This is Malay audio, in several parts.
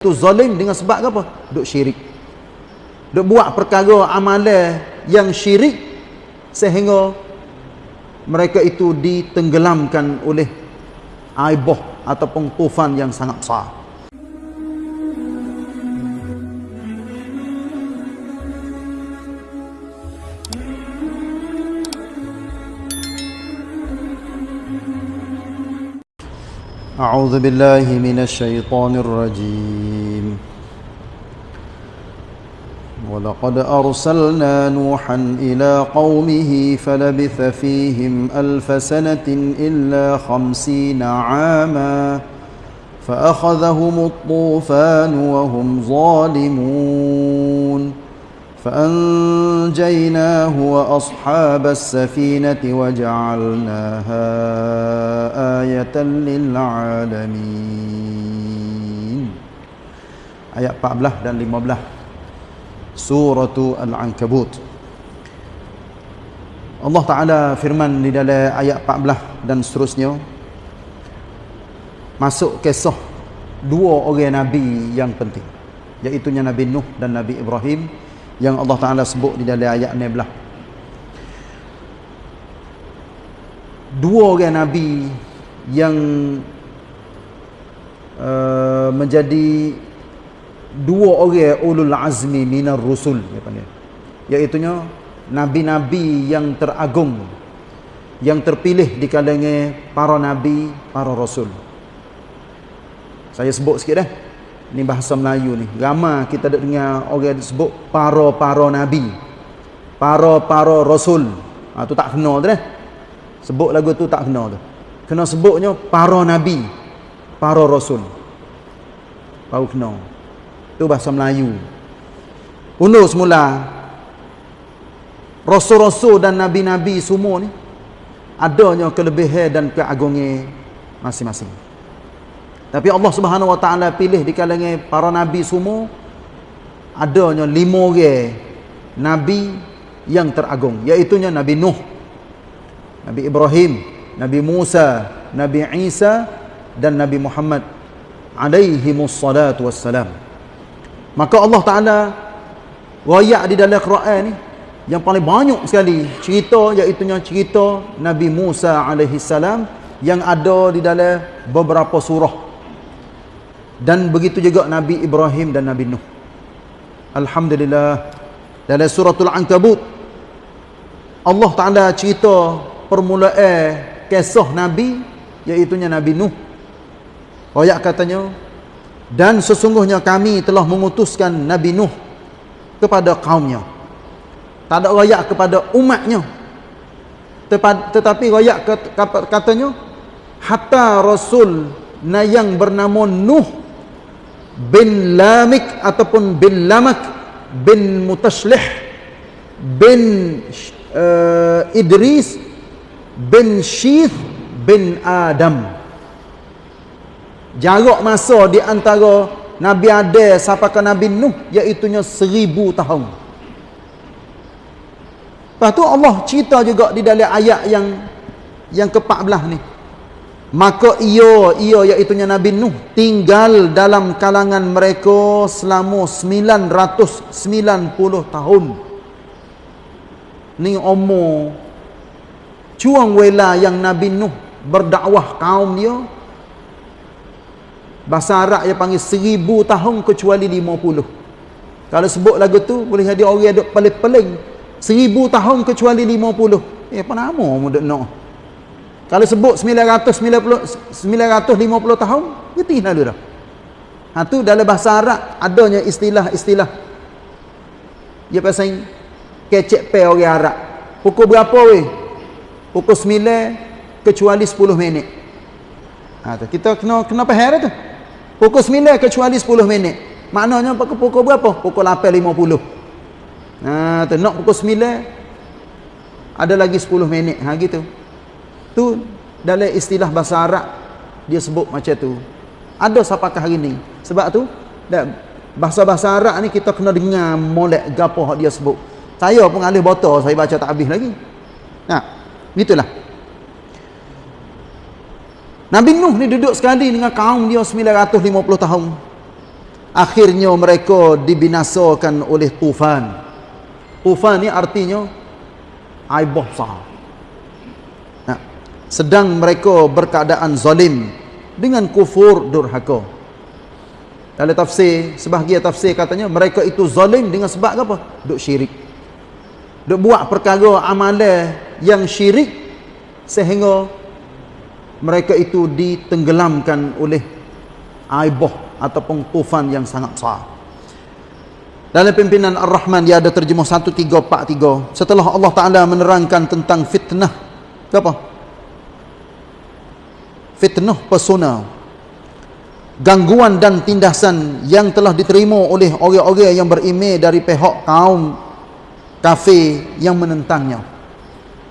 tu zalim dengan sebab apa? Duk syirik. Duk buat perkara amalan yang syirik sehingga mereka itu ditenggelamkan oleh aibah ataupun tufan yang sangat besar. أعوذ بالله من الشيطان الرجيم. ولقد أرسلنا نوحا إلى قومه فلبث فيهم ألف سنة إلا خمسين عاما فأخذهم الطوفان وهم ظالمون. فأنجيناه وأصحاب السفينة وجعلناها آية للعالمين آيات 14 dan 15 Surah Al-Ankabut Allah Ta'ala firman di dalam ayat 14 dan seterusnya Masuk kisah dua orang Nabi yang penting Iaitunya Nabi Nuh dan Nabi Ibrahim yang Allah Ta'ala sebut di dalam ayat ni belah dua orang Nabi yang uh, menjadi dua orang ulul azmi minar rusul iaitunya Nabi-Nabi yang teragung yang terpilih di kalangan para Nabi, para Rasul. Saya sebut sikit dah Ni bahasa Melayu ni. Ramai kita ada dengar orang sebut para-para nabi. Para-para rasul. Ha, tu tak kena tu dah. Sebut lagu tu tak kena tu. Kena sebutnya para nabi. Para rasul. Baru kena. Tu bahasa Melayu. Undur semula. Rasul-rasul dan nabi-nabi semua ni. Adanya kelebihan dan keagungnya masing-masing. Tapi Allah Subhanahu Wa Taala pilih di kalangan para nabi semua adanya lima orang nabi yang teragung iaitu Nabi Nuh, Nabi Ibrahim, Nabi Musa, Nabi Isa dan Nabi Muhammad alaihi wassalatu wassalam. Maka Allah Taala royak di dalam Quran ni yang paling banyak sekali cerita iaitu cerita Nabi Musa alaihi salam yang ada di dalam beberapa surah dan begitu juga Nabi Ibrahim dan Nabi Nuh. Alhamdulillah. Dalam suratul Ankabut Allah Ta'ala cerita permulaan kisah Nabi iaitunya Nabi Nuh. Ayat katanya dan sesungguhnya kami telah mengutuskan Nabi Nuh kepada kaumnya. Tak ada rakyat kepada umatnya. Tetapi rakyat katanya hatta Rasul yang bernama Nuh bin Lamik ataupun bin Lamak bin Mutashlih bin uh, Idris bin Syith bin Adam. Jarak masa di antara Nabi Adam sampai ke Nabi Nuh? Iaitunya seribu tahun. Lepas tu Allah cerita juga di dalam ayat yang yang ke-14 ni maka ia ia iaitu Nabi Nuh tinggal dalam kalangan mereka selama 990 tahun. Ni umur cuang wela yang Nabi Nuh berdakwah kaum dia. Bahasa Arab dia panggil 1000 tahun kecuali 50 kalau sebut lagu tu boleh jadi orang duk pelik-pelik 1000 tahun kecuali 50 eh apa nama mu duk nak kalau sebut 990 950 tahun, getih lalu dah. Ha tu dalam bahasa Arab adanya istilah-istilah. Dia pasal kecek pe orang Arab. Pukul berapa weh? Pukul 9 kecuali 10 minit. Ha tu kita kena kena faham tu. Pukul 9 kecuali 10 minit. Maknanya pukul, pukul berapa? Pukul 8.50. Ha tu nak pukul 9 ada lagi 10 minit. Ha gitu tu dalam istilah bahasa Arab dia sebut macam tu. Ada siapakah hari ni. Sebab tu bahasa-bahasa Arab ni kita kena dengar molek gapo dia sebut. Saya pun alih botol saya baca tak habis lagi. Nah gitulah Nabi Nuh ni duduk sekali dengan kaum dia 950 tahun. Akhirnya mereka dibinasakan oleh tufan. Tufan ni artinya air besar sedang mereka berkeadaan zalim dengan kufur durhaka. Dalam tafsir sebahagian tafsir katanya mereka itu zalim dengan sebab apa? Duk syirik. Duk buat perkara amalan yang syirik sehingga mereka itu ditenggelamkan oleh aibah ataupun tufan yang sangat besar. Dalam pimpinan Ar-Rahman dia ada terjemah 1343 setelah Allah Ta'ala menerangkan tentang fitnah apa? Fitnah pesona gangguan dan tindasan yang telah diterima oleh orang-orang yang berimej dari pihak kaum kafir yang menentangnya.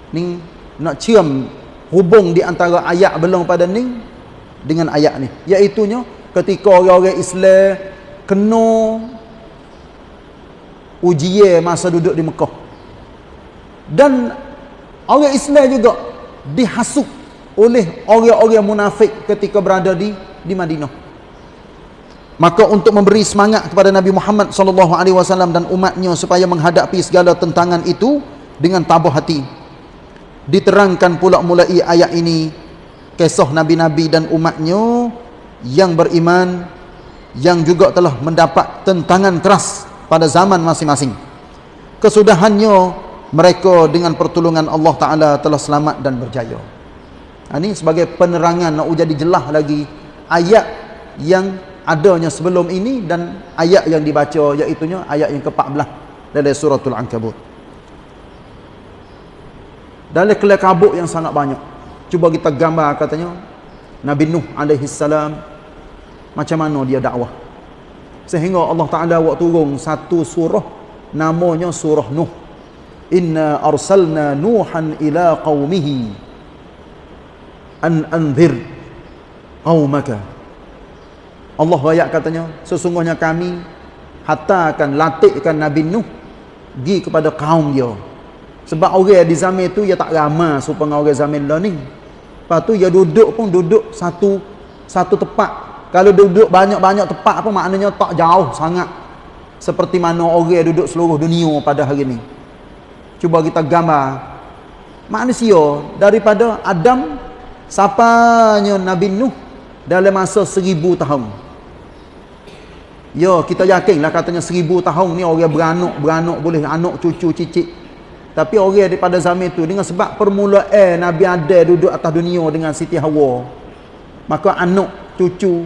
Ni nak cium hubung di antara ayat belum pada ni dengan ayat ni. Iaitunya ketika orang-orang Islam kena ujian masa duduk di Mekah. Dan orang Islam juga dihasuk oleh orang-orang munafik ketika berada di di Madinah Maka untuk memberi semangat kepada Nabi Muhammad sallallahu alaihi wasallam dan umatnya supaya menghadapi segala tentangan itu dengan tabah hati. Diterangkan pula mulai ayat ini kisah nabi-nabi dan umatnya yang beriman yang juga telah mendapat tentangan keras pada zaman masing-masing. Kesudahannya mereka dengan pertolongan Allah Taala telah selamat dan berjaya. Ini sebagai penerangan nak jadi jelas lagi ayat yang adanya sebelum ini dan ayat yang dibaca iaitu ayat yang ke-14 dalam suratul ankabut. Dalam kelak kabut yang sangat banyak. Cuba kita gambar katanya Nabi Nuh alaihi salam macam mana dia dakwah. Sehingga Allah Taala buat turun satu surah namanya surah Nuh. Inna arsalna nuhan ila qaumihi an anzir qaumaka. Allah rakyat katanya sesungguhnya kami hatta akan latihkan Nabi Nuh pergi kepada kaum dia. Sebab orang di zaman itu dia tak ramah supaya orang zaman lah ni. Lepas tu dia duduk pun duduk satu satu tempat kalau duduk banyak-banyak tempat apa maknanya tak jauh sangat. Seperti mana orang duduk seluruh dunia pada hari ni. Cuba kita gambar. Manusia daripada Adam sapanya Nabi Nuh dalam masa seribu tahun Ya, kita yakinlah katanya seribu tahun ni orang beranak boleh anak, cucu, cicit. Tapi orang daripada zaman itu dengan sebab permulaan Nabi Adam duduk atas dunia dengan Siti Hawa. Maka anak, cucu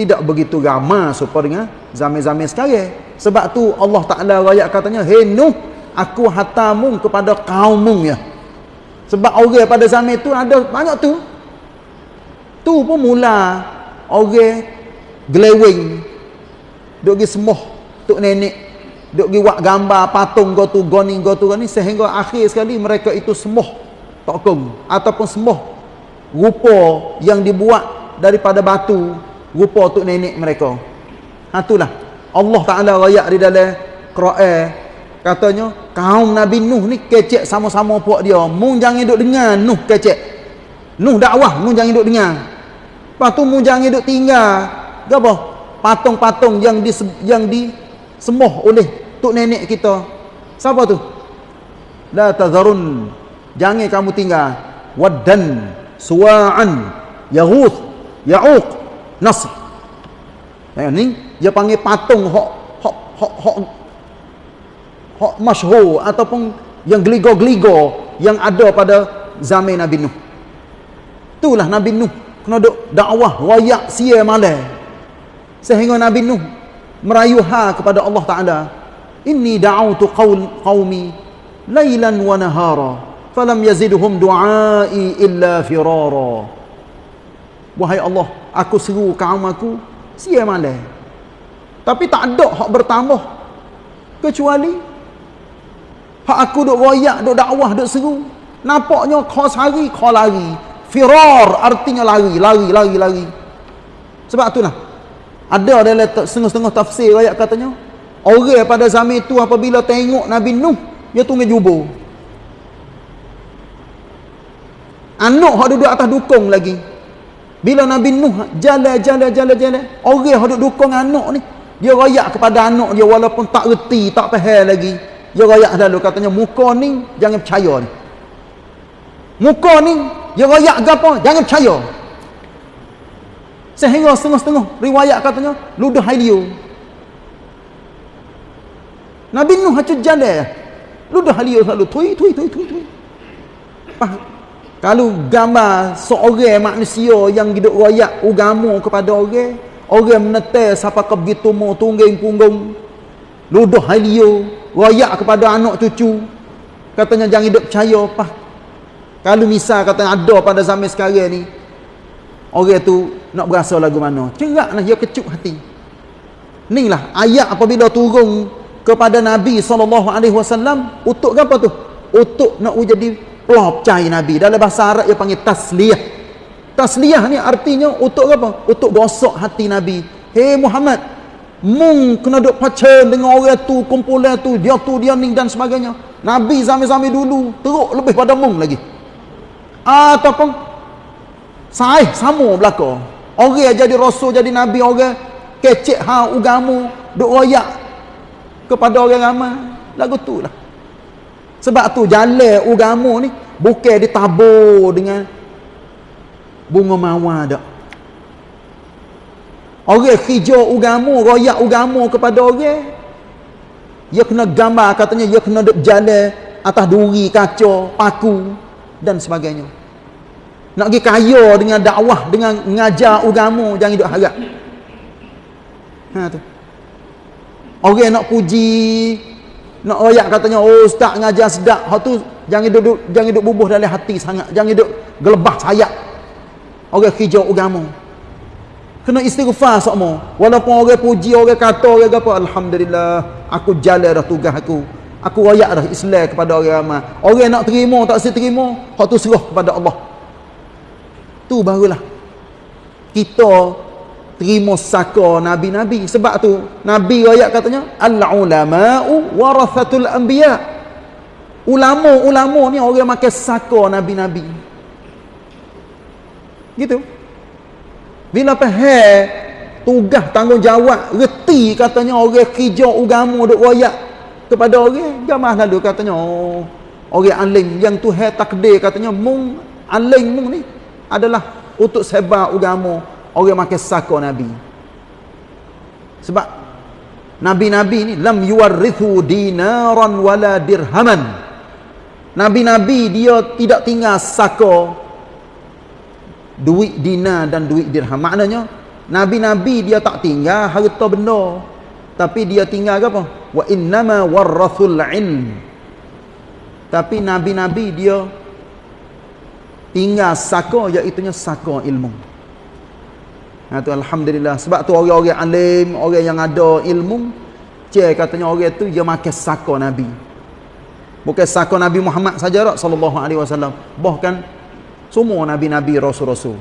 tidak begitu ramai supaya dengan zaman-zaman sekarang. Sebab tu Allah Taala rakyat katanya, "Hei Nuh, aku hatamu kepada kaummu ya." Sebab orang pada zaman itu ada banyak tu. Tu pun mula orang gelewing duk pergi semuh tok nenek duk pergi buat gambar patung go tu goni go tu ni sehingga akhir sekali mereka itu semuh tokong ataupun semuh rupa yang dibuat daripada batu rupa tok nenek mereka. Ha itulah. Allah Taala rayak di dalam Quran. Katanya kaum Nabi Nuh ni kecek sama-sama puak dia. Mung jangan duk dengar Nuh kecek. Nuh dakwah mung jangan duk dengar lepas tu mung jangan duk tinggal gapo patung-patung yang di yang disemuh oleh tok nenek kita. Siapa tu? La tazarun. Jangan kamu tinggal. Waddan, Suwa'an, Yaghuth, Ya'uq, Nasr. Yang ni dia panggil patung hok hok hok hok hok masyhur ataupun yang geligo-geligo yang ada pada zaman Nabi Nuh. Itulah Nabi Nuh kena duk dakwah wayak sia malam sehingga Nabi Nuh merayuha kepada Allah Taala inni da'awtu qaul qaumi lailan wa nahara falam yazidhum du'ai illa firara. Wahai Allah aku seru kaum aku sia malam tapi tak ada hak bertambah kecuali hak aku duk royak duk dakwah duk seru. Nampaknya kau sehari kau lari firar artinya lari lari lari lari sebab itulah ada dalam setengah-setengah tafsir ayat katanya, orang pada zaman itu apabila tengok Nabi Nuh, dia tunggu jubur. Anak hak duduk atas dukung lagi. Bila Nabi Nuh jalan jalan jalan jalan, orang hak duduk dukung anak ni, dia royak kepada anak dia walaupun tak reti tak faham lagi dia royak lalu katanya muka ni jangan percaya ni muka ni dia royak ke apa? Jangan percaya. Sehingga setengah-setengah riwayat katanya ludah halio Nabi Nuh hacu jalan. Ludah halio selalu tui tui tui tui tui. Kalau gambar seorang manusia yang hidup royak agama kepada orang orang menetai siapa ke begitu mau tungging punggung. Ludah halio royak kepada anak cucu. Katanya jangan hidup percaya. Apa kalau misal katanya ada pada zaman sekarang ni orang tu nak berasa lagu mana? Cerak lah dia kecup hati. Ni lah ayat apabila turun kepada Nabi SAW untuk apa tu? Untuk nak jadi pelop cahaya Nabi. Dalam bahasa Arab dia panggil tasliyah. Tasliyah ni artinya untuk apa? Untuk gosok hati Nabi. Hei Muhammad mung kena duk pacar dengan orang tu kumpulan tu dia tu dia ni dan sebagainya. Nabi zaman-zaman dulu teruk lebih pada mung lagi ataupun sahih sama belaka. Orang jadi rasul jadi nabi orang kecek ha ugamu duk royak kepada orang ramai. Lagu tu lah. Sebab tu jalan ugamu ni bukan ditabur dengan bunga mawar dak. Orang hijau ugamu royak ugamu kepada orang dia kena gambar katanya dia kena duk jalan atas duri kaca paku dan sebagainya nak pergi kaya dengan dakwah dengan mengajar agama jangan hidup harap. Ha tu. Orang nak puji nak royak katanya oh ustaz ngajar sedap. Hak tu jangan duduk jangan duduk bubuh dalam hati sangat. Jangan duduk gelebah sayap. Orang hijau agama kena istighfar sokmo walaupun orang puji orang kata orang apa alhamdulillah aku jalan dah tugas aku. Aku royak dah Islam kepada orang ramai. Orang nak terima tak si terima hak tu serah kepada Allah tu barulah. Kita terima saka nabi-nabi. Sebab tu nabi ayat katanya al ulama'u warathatul anbiya. Ulama-ulama ni orang makan saka nabi-nabi. Gitu. Bila faham tugas tanggungjawab reti katanya orang kerja agama duk royak kepada orang jamaah lalu katanya oh, orang alim yang Tuhan takdir katanya mung alim mung ni adalah untuk sebar agama orang makan saka nabi. Sebab nabi-nabi ni lam yuwarrithu dinaran wala dirhaman. Nabi-nabi dia tidak tinggal saka duit dinar dan duit dirham. Maknanya nabi-nabi dia tak tinggal harta benda. Tapi dia tinggal apa? Wa innama warrathul ilm. Tapi nabi-nabi dia tinggal saka iaitu saka ilmu. Ha tu alhamdulillah. Sebab tu orang-orang alim orang yang ada ilmu cek katanya orang tu dia makan saka nabi. Bukan saka nabi Muhammad saja tak sallallahu alaihi wasallam. Bahkan semua nabi-nabi rasul-rasul.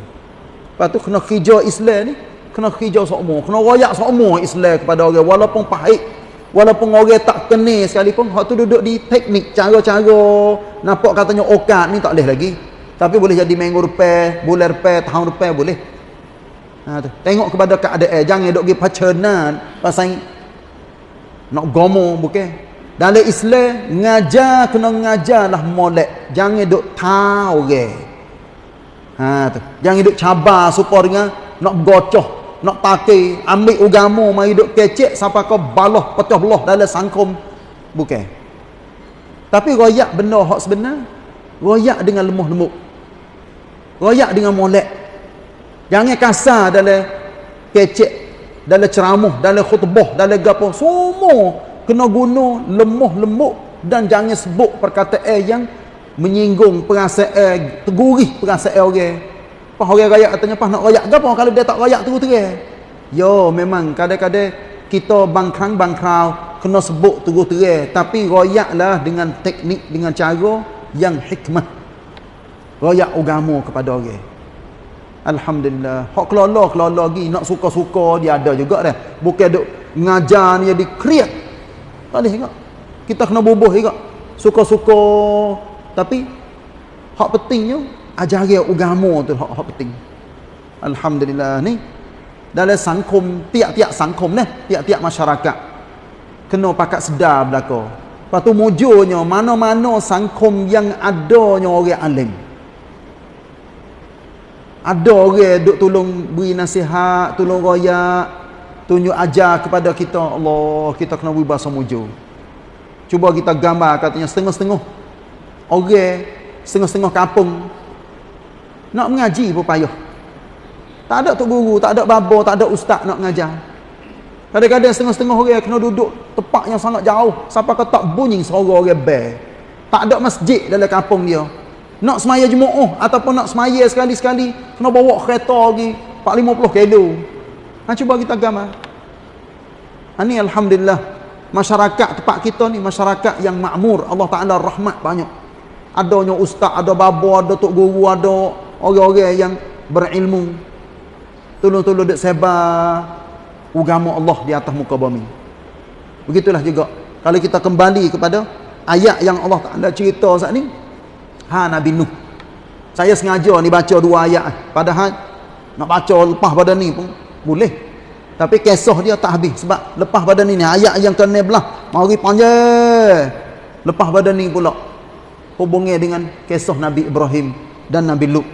Lepas tu kena kerja Islam ni kena kerja semua kena royak semua Islam kepada orang. Walaupun pahit walaupun orang tak kenal sekalipun hak tu duduk di teknik cara-cara. Nampak katanya okat ni tak boleh lagi tapi boleh jadi minggu rupiah, bulan rupiah, tahun rupiah boleh. Ha. Tengok kepada keadaan. Jangan duk pergi pacaran. Pasal nak gomo bukan. Dalam Islam, ngajar kena ngajarlah molek. Jangan duk tahu orang. Ha, tu. Jangan duk cabar supaya dengan nak gocoh. Nak pakai, ambil agama, mari duk kecek sampai kau balah, pecah belah dalam sangkum. Bukan. Tapi royak benda hak sebenar. Royak dengan lemah lemuk royak dengan molek. Jangan kasar dalam kecek dalam ceramah dalam khutbah dalam gapo semua kena guna lemah lembut dan jangan sebut perkataan yang menyinggung perasaan tegurih perasaan orang. Apa orang rakyat katanya apa nak rakyat gapo kalau dia tak rakyat terus-terus. Yo memang kadang-kadang kita bangkrang-bangkrau kena sebut terus-terus. Tapi royaklah dengan teknik dengan cara yang hikmah royak agama kepada orang. Alhamdulillah. Hak kelola kelola lagi nak suka-suka dia ada juga dah. Bukan duk ngajar ni jadi kriat tak boleh juga. Kita kena bubuh juga. Suka-suka. Tapi hak pentingnya ajaran agama tu hak, hak penting. Alhamdulillah ni. Dalam sangkum tiap-tiap sangkom dah. Tiap-tiap masyarakat. Kena pakat sedar belaka. Lepas tu mujurnya mana-mana sangkom yang adanya orang alim ada orang duk tolong beri nasihat tolong royak tunjuk ajar kepada kita Allah kita kena beri bahasa mujur cuba kita gambar katanya setengah-setengah. Orang setengah-setengah kampung nak mengaji pun payah. Tak ada tok guru tak ada babo tak ada ustaz nak mengajar. Kadang-kadang setengah-setengah orang kena duduk tempat yang sangat jauh. Sampai ke tak bunyi suara orang bel tak ada masjid dalam kampung dia nak semaya jemaah ataupun nak semaya sekali-sekali kena bawa kereta lagi 450 kilo ha cuba kita gambar. Ha ni alhamdulillah masyarakat tempat kita ni masyarakat yang makmur. Allah Taala rahmat banyak. Adanya ustaz ada babo ada tok guru ada orang-orang yang berilmu. Tolong-tolong dak sebar agama Allah di atas muka bumi. Begitulah juga. Kalau kita kembali kepada ayat yang Allah Taala cerita saat ni Ha Nabi Nuh. Saya sengaja ni baca dua ayat. Padahal nak baca lepas pada ni pun boleh. Tapi kisah dia tak habis sebab lepas pada ni ni ayat yang ke-16 mari panjang. Lepas pada ni pula hubungnya dengan kisah Nabi Ibrahim dan Nabi Lut.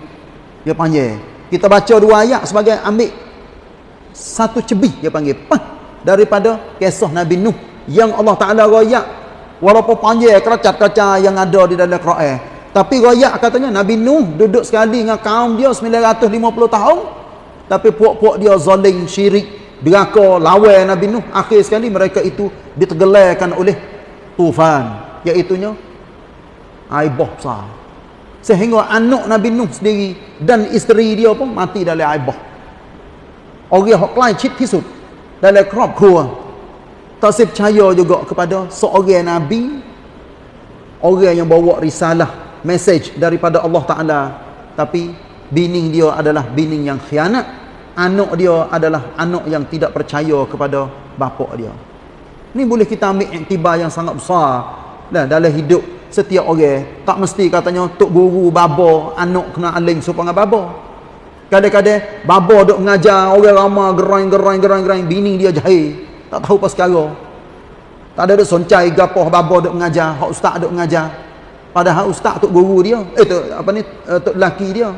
Dia panggil. Kita baca dua ayat sebagai ambil satu cebih dia panggil. Pah, daripada kisah Nabi Nuh yang Allah Taala royak walaupun panjang keracat-keracat yang ada di dalam Quran tapi royak katanya Nabi Nuh duduk sekali dengan kaum dia 950 tahun. Tapi puak-puak dia zalim, syirik, deraka, lawan Nabi Nuh. Akhir sekali mereka itu ditegelarkan oleh tufan. Iaitunya aibah besar. Sehingga anak Nabi Nuh sendiri dan isteri dia pun mati dalam aibah. Orang yang lain cip tisut dalam kerap kruah. Tak percaya juga kepada seorang Nabi. Orang yang bawa risalah message daripada Allah Ta'ala. Tapi bining dia adalah bining yang khianat. Anak dia adalah anak yang tidak percaya kepada bapa dia. Ni boleh kita ambil iktibar yang sangat besar. Dah dalam hidup setiap orang tak mesti katanya tok guru baba anak kena aling supaya baba kadang-kadang baba duk mengajar orang ramai gerang gerang gerang gerang bining dia jahil. Tak tahu apa sekarang tak ada duk soncai gapoh baba duk mengajar hak ustaz duk mengajar Padahal ustaz tok guru dia, eh tok apa ni uh, tok lelaki dia.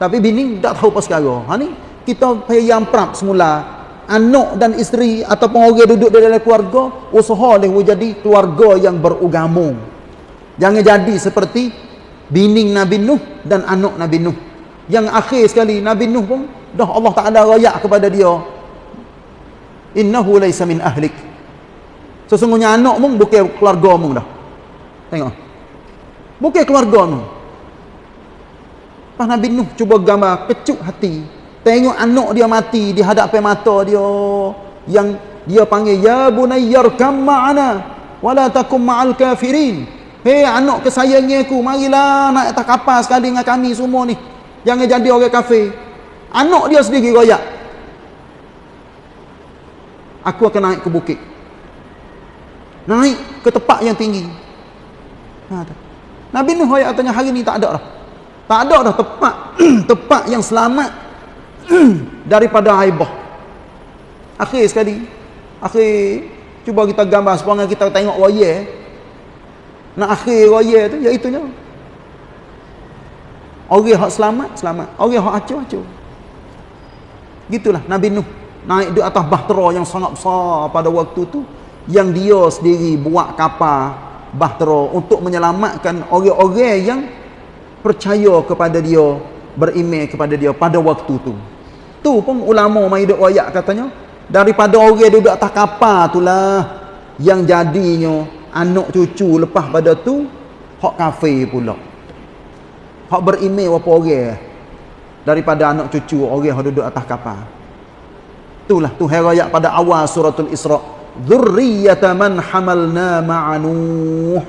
Tapi bini tak tahu apa sekarang. Ha ni kita yang prap semula anak dan isteri ataupun orang duduk di dalam keluarga usaha leh jadi keluarga yang beragama. Jangan jadi seperti bini Nabi Nuh dan anak Nabi Nuh. Yang akhir sekali Nabi Nuh pun dah Allah Taala royak kepada dia. Innahu laysa min ahlik. Sesungguhnya anak mung bukan keluarga mung dah. Tengok. Bukan keluarga tu. Pas Nabi Nuh cuba gambar kecut hati. Tengok anak dia mati di hadapan mata dia yang dia panggil ya bunayyar kam ma'ana wala takum ma'al kafirin. Hei anak kesayangan aku, marilah nak atas kapal sekali dengan kami semua ni. Jangan jadi orang kafir. Anak dia sendiri royak. Aku akan naik ke bukit. Naik ke tempat yang tinggi. Ha, tak. Nabi Nuh ayat katanya hari ni tak ada dah. Tak ada dah tempat tempat yang selamat daripada aibah. Akhir sekali, akhir cuba kita gambar supaya kita tengok raya. Nak akhir raya tu iaitu nya. Orang yang selamat, selamat. Orang yang acur, acur. Gitulah Nabi Nuh naik di atas bahtera yang sangat besar pada waktu tu yang dia sendiri buat kapal bahtera untuk menyelamatkan orang-orang yang percaya kepada dia beriman kepada dia pada waktu tu. Tu pun ulama mai duk ayat katanya daripada orang duduk atas kapal itulah yang jadinya anak cucu lepas pada tu hak kafir pula. Hak beriman apa orang daripada anak cucu orang yang duduk atas kapal. Itulah tu ayat pada awal suratul isra' dzurriyyata man hamalna ma'a nuh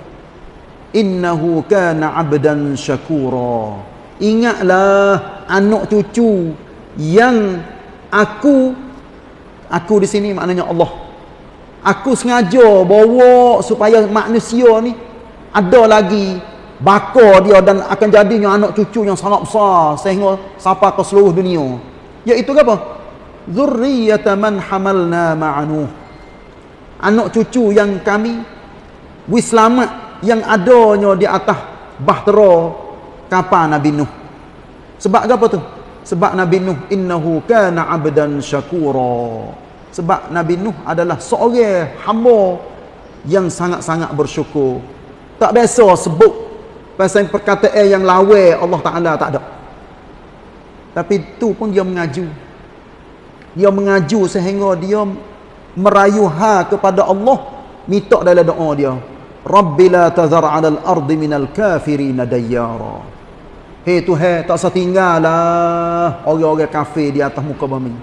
innahu kana 'abdan syakura ingatlah anak cucu yang aku aku di sini maknanya Allah. Aku sengaja bawa supaya manusia ni ada lagi baka dia dan akan jadinya anak cucu yang sangat besar sehingga sampai ke seluruh dunia. Iaitu apa? Zurriyata man hamalna ma'anuh anak cucu yang kami wi selamat yang adanya di atas bahtera kapal Nabi Nuh. Sebab apa tu? Sebab Nabi Nuh innahu kana abdan syakura. Sebab Nabi Nuh adalah seorang hamba yang sangat-sangat bersyukur. Tak biasa sebut pasal perkataan yang lawa Allah Taala tak ada. Tapi tu pun dia mengaju. Dia mengaju sehingga dia merayu ha kepada Allah minta dalam doa dia. Rabbi la tazar 'alal ardi minal kafirin dayyara. Hei Tuhan tak usah tinggallah orang-orang kafir di atas muka bumi.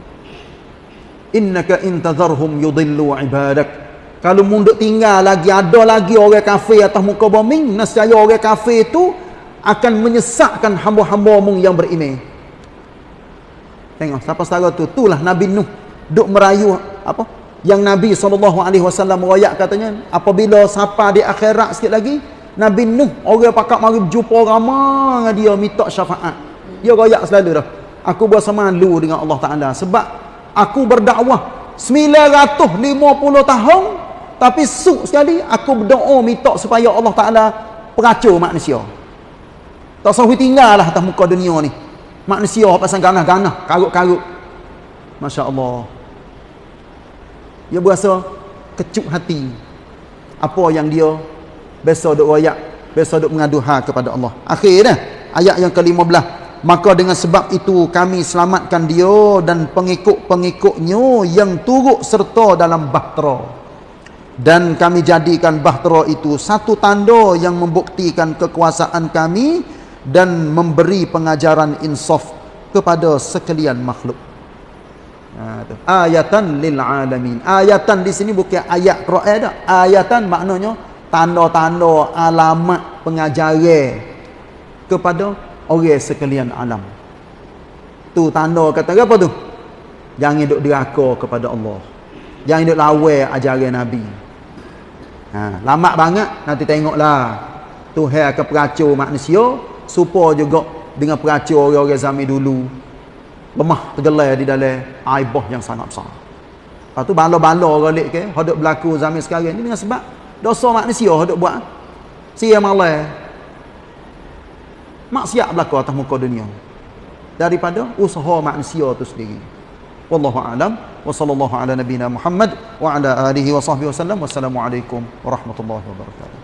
Innaka intazarhum yudillu ibadak. Kalau munduk tinggal lagi ada lagi orang kafir atas muka bumi nescaya orang kafir itu akan menyesatkan hamba-hamba mu yang beriman. Tengok siapa setara tu itulah Nabi Nuh. Duk merayu apa yang Nabi SAW merayak katanya apabila siapa di akhirat sikit lagi Nabi Nuh orang pakak mari jumpa dengan dia minta syafaat. Dia rayak selalu dah. Aku berasa malu dengan Allah Ta'ala. Sebab aku berdakwah 950 tahun tapi suk sekali aku berdoa minta supaya Allah Ta'ala peracur manusia. Tak sahui tinggal lah atas muka dunia ni. Manusia pasang ganah-ganah karut-karut Masya Allah dia berasa kecup hati. Apa yang dia biasa duk royak biasa duk mengadu ha kepada Allah. Akhirnya ayat yang ke-15. Maka dengan sebab itu kami selamatkan dia dan pengikut-pengikutnya yang turut serta dalam bahtera. Dan kami jadikan bahtera itu satu tanda yang membuktikan kekuasaan kami dan memberi pengajaran insaf kepada sekalian makhluk Ha, ayatan lil alamin. Ayatan di sini bukan ayat Quran dah. Ayatan maknanya tanda-tanda alamat pengajaran kepada orang sekalian alam. Tu tanda kata apa tu? Jangan duk deraka kepada Allah. Jangan duk lawan ajaran Nabi. Ha, lama banget nanti tengoklah. Tuhan akan peracur manusia supaya juga dengan peracur orang-orang zaman dulu lemah tergelai di dalam aibah yang sangat besar. Lepas tu bala-bala galik ke, hidup berlaku zaman sekarang ni dengan sebab dosa manusia hidup buat. Sia malah. Maksiat berlaku atas muka dunia. Daripada usaha manusia tu sendiri. Wallahu a'lam wa sallallahu ala nabiyyina Muhammad wa ala alihi wa sahbihi wasallam. Wassalamualaikum warahmatullahi wabarakatuh.